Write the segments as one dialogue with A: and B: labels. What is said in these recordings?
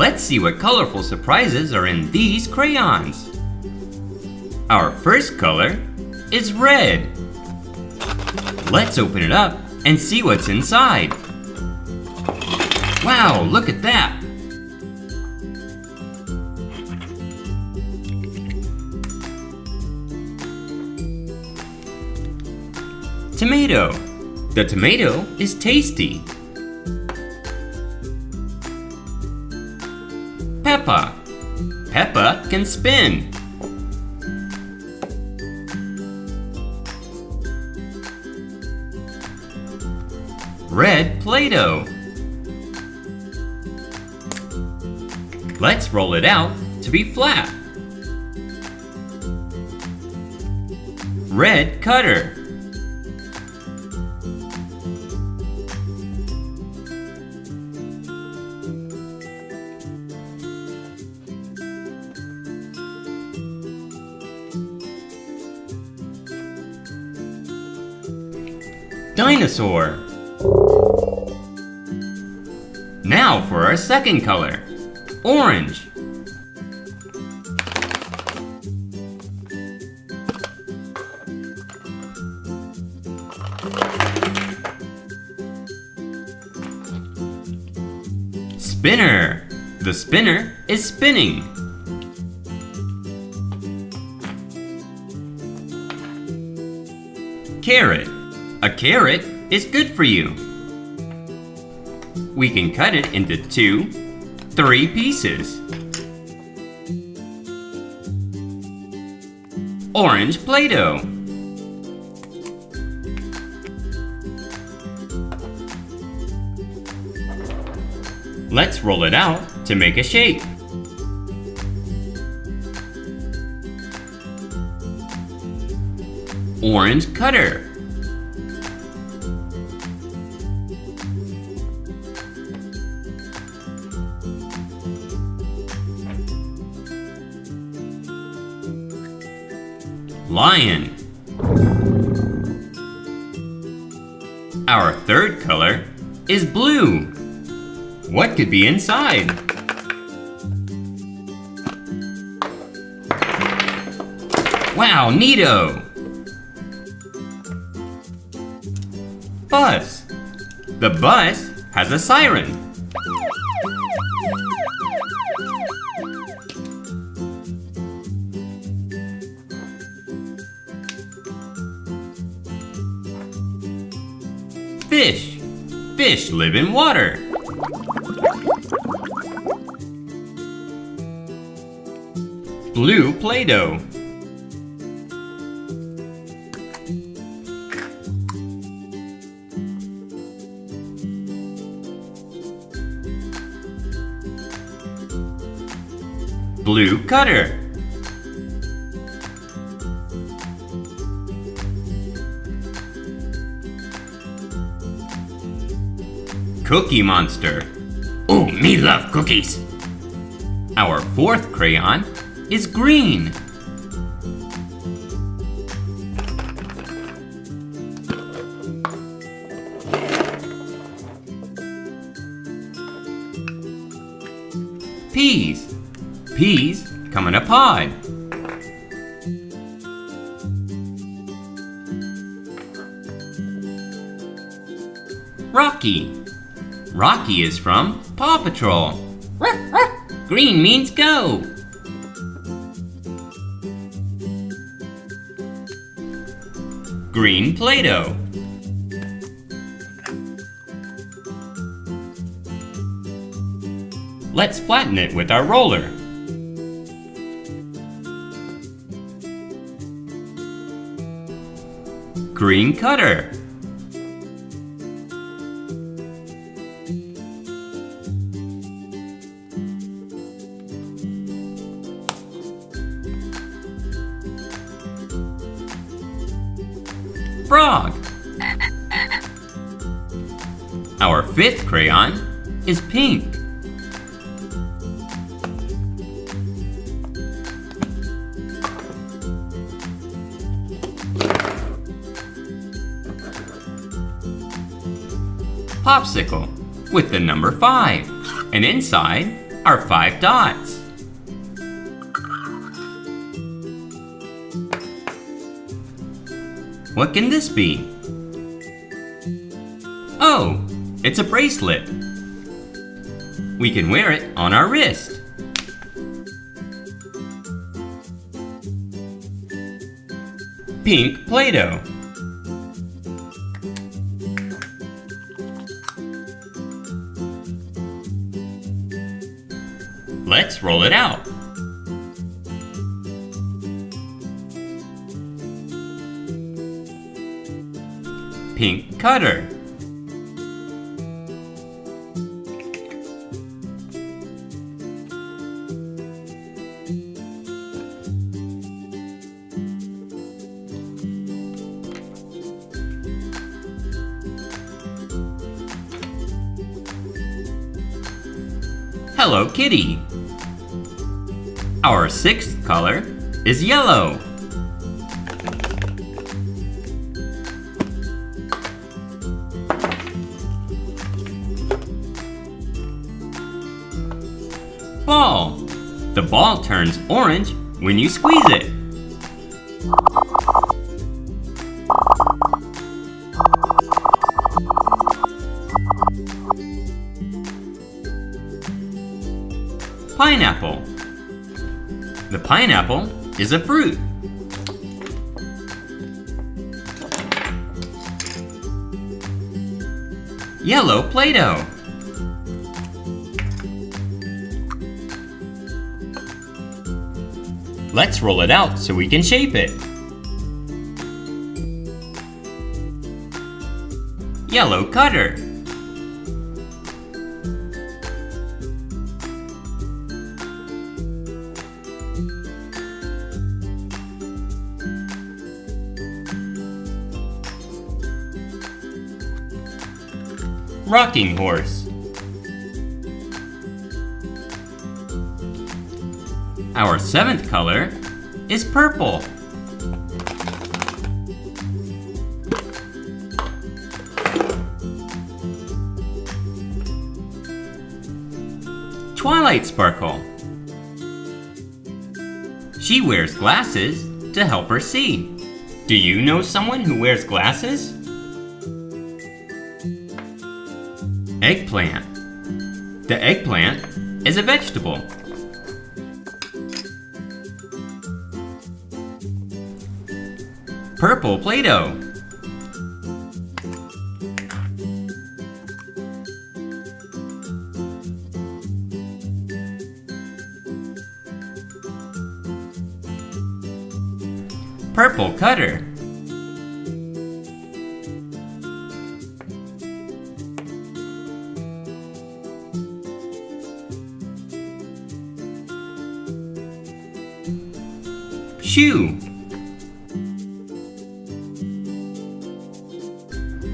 A: Let's see what colorful surprises are in these crayons. Our first color is red. Let's open it up and see what's inside. Wow, look at that! Tomato. The tomato is tasty. Can spin. Red Play-Doh. Let's roll it out to be flat. Red Cutter. Dinosaur. Now for our second color, orange. Spinner. The spinner is spinning. Carrot. A carrot is good for you. We can cut it into two, three pieces. Orange Play-Doh. Let's roll it out to make a shape. Orange Cutter. Lion. Our third color is blue. What could be inside? Wow, neato! Bus. The bus has a siren. Fish. Fish live in water. Blue Play-Doh. Blue Cutter. Cookie Monster. Oh, me love cookies. Our fourth crayon is green. Peas. Peas come in a pod. Rocky. Rocky is from Paw Patrol. Green means go. Green Play-Doh. Let's flatten it with our roller. Green Cutter. Frog. Our fifth crayon is pink. Popsicle with the number 5. And inside are five dots. What can this be? Oh, it's a bracelet. We can wear it on our wrist. Pink Play-Doh. Let's roll it out. Pink cutter. Hello Kitty. Our sixth color is yellow. Ball. The ball turns orange when you squeeze it. Pineapple. The pineapple is a fruit. Yellow Play-Doh. Let's roll it out so we can shape it. Yellow cutter. Rocking horse. Our seventh color is purple. Twilight Sparkle. She wears glasses to help her see. Do you know someone who wears glasses? Eggplant. The eggplant is a vegetable. Purple Play-Doh. Purple Cutter. Shoe.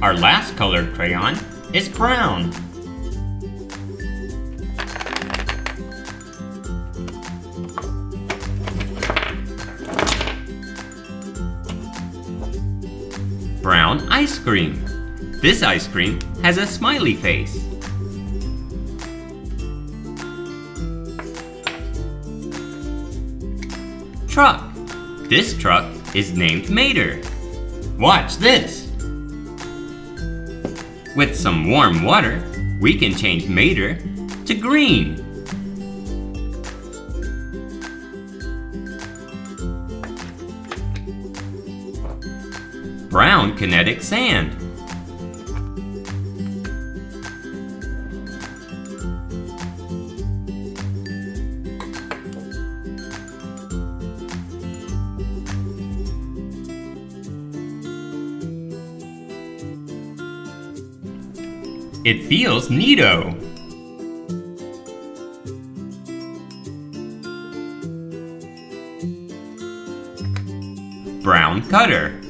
A: Our last colored crayon is brown. Brown ice cream. This ice cream has a smiley face. Truck. This truck is named Mater. Watch this. With some warm water, we can change Mater to green. Brown kinetic sand. It feels neato. Brown cutter.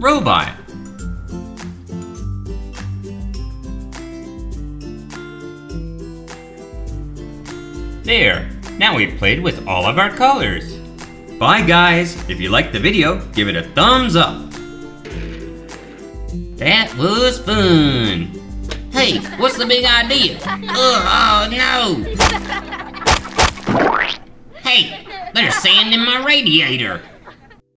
A: Robot. There, now we've played with all of our colors. Bye guys, if you liked the video, give it a thumbs up. That was fun. Hey, what's the big idea? Uh, oh, no! Hey, there's sand in my radiator.